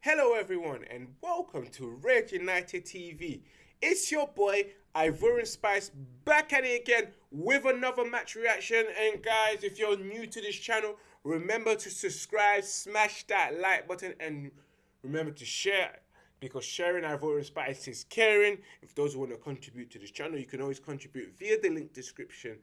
Hello, everyone, and welcome to Red United TV. It's your boy Ivorian Spice back at it again with another match reaction. And guys, if you're new to this channel, remember to subscribe, smash that like button, and remember to share because sharing Ivorian Spice is caring. If those who want to contribute to this channel, you can always contribute via the link description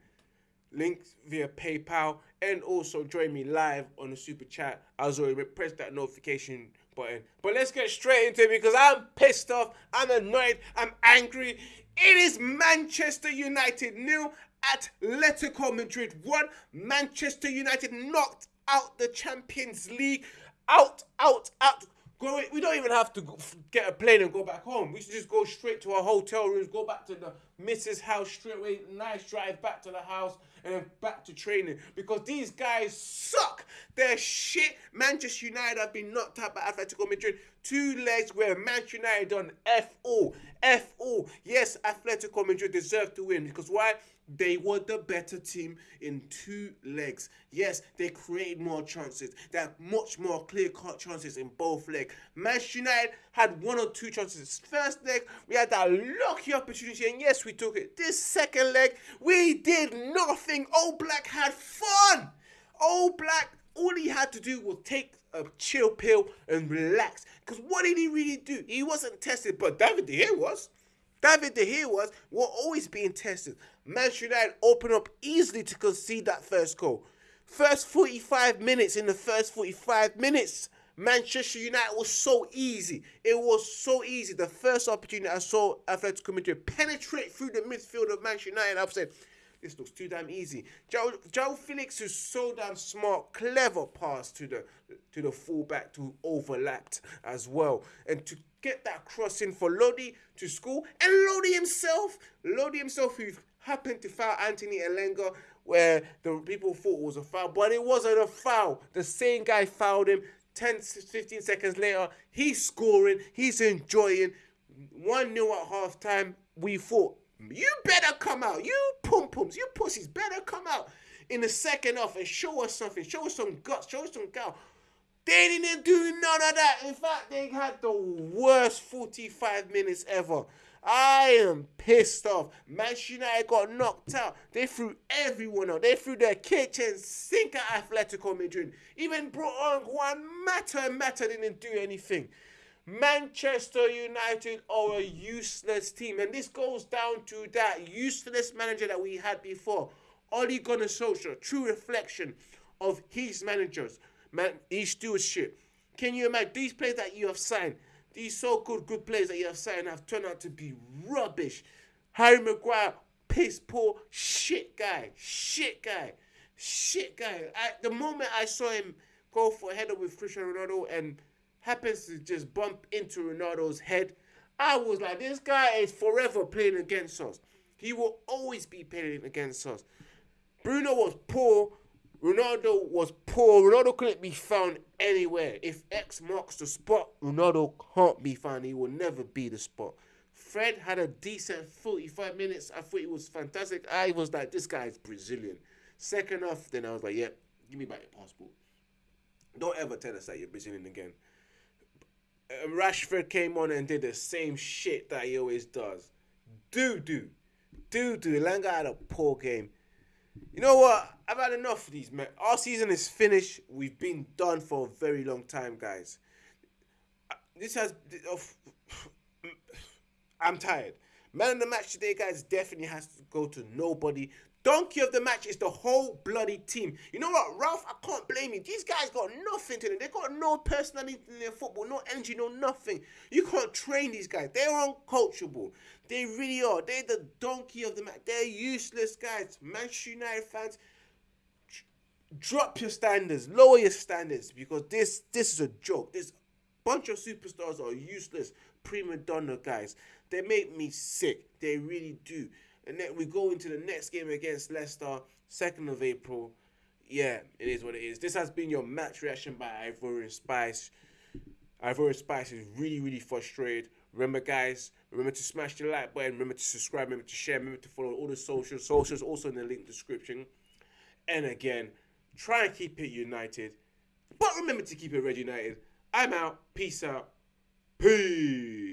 links via PayPal, and also join me live on the super chat. As always, press that notification button. But let's get straight into it because I'm pissed off, I'm annoyed, I'm angry. It is Manchester United nil, Atletico Madrid one. Manchester United knocked out the Champions League. Out, out, out. Go, we don't even have to get a plane and go back home. We should just go straight to our hotel rooms, go back to the missus' house straight away. Nice drive back to the house and then back to training because these guys suck. They're shit. Manchester United have been knocked out by Atletico Madrid. Two legs where Manchester United done F all. F all. Yes, Atletico Madrid deserve to win because why? They were the better team in two legs. Yes, they created more chances. They had much more clear-cut chances in both legs. Manchester United had one or two chances. First leg, we had that lucky opportunity, and yes, we took it. This second leg, we did nothing. Oblak had fun. Oblak, all he had to do was take a chill pill and relax. Because what did he really do? He wasn't tested, but David De Gea was. David De Gea was, were always being tested. Manchester United opened up easily to concede that first goal. First 45 minutes, in the first 45 minutes, Manchester United was so easy. It was so easy. The first opportunity I saw Atletico Madrid penetrate through the midfield of Manchester United, I've said, this looks too damn easy. Joe, João Félix is so damn smart, clever pass to the to the fullback to overlapped as well. And to get that cross in for Lodi to score. And Lodi himself, Lodi himself who happened to foul Anthony Elanga where the people thought was a foul, but it wasn't a foul. The same guy fouled him 10, 15 seconds later. He's scoring, he's enjoying. 1 0 at half time. We thought you better come out. You pum pums, you pussies better come out in the second half and show us something. Show us some guts. Show us some gal. They didn't do none of that. In fact, they had the worst 45 minutes ever. I am pissed off. Manchester United got knocked out. They threw everyone out. They threw their kitchen sink at Atletico Madrid. Even brought on Juan Mata and Mata didn't do anything. Manchester United are a useless team. And this goes down to that useless manager that we had before. Ole Gunnar Solskjaer, true reflection of his managers, man, his stewardship. Can you imagine these players that you have signed, these so-called good players that you have signed have turned out to be rubbish. Harry Maguire, piss poor, shit guy, shit guy, shit guy. At the moment I saw him go for a header with Cristiano Ronaldo and happens to just bump into Ronaldo's head. I was like, this guy is forever playing against us. He will always be playing against us. Bruno was poor. Ronaldo was poor. Ronaldo couldn't be found anywhere. If X marks the spot, Ronaldo can't be found. He will never be the spot. Fred had a decent 45 minutes. I thought he was fantastic. I was like, this guy is Brazilian. Second off, then I was like, yeah, give me back your passport. Don't ever tell us that you're Brazilian again. Rashford came on and did the same shit that he always does. Do do. Do do. Elanga had a poor game. You know what? I've had enough of these, man. Our season is finished. We've been done for a very long time, guys. This has. I'm tired. Man of the match today, guys, definitely has to go to nobody. Donkey of the match is the whole bloody team. You know what, Ralf? I can't blame you. These guys got nothing to them. They got no personality in their football, no energy, no nothing. You can't train these guys. They're uncoachable. They really are. They're the donkey of the match. They're useless guys. Manchester United fans, drop your standards, lower your standards because this this is a joke. This bunch of superstars are useless prima donna guys. They make me sick. They really do. And then we go into the next game against Leicester, 2nd of April. Yeah, it is what it is. This has been your match reaction by Ivorian Spice. Ivorian Spice is really, really frustrated. Remember, guys, remember to smash the like button. Remember to subscribe. Remember to share. Remember to follow all the socials. Socials also in the link description. And again, try and keep it united. But remember to keep it red united. I'm out. Peace out. Peace.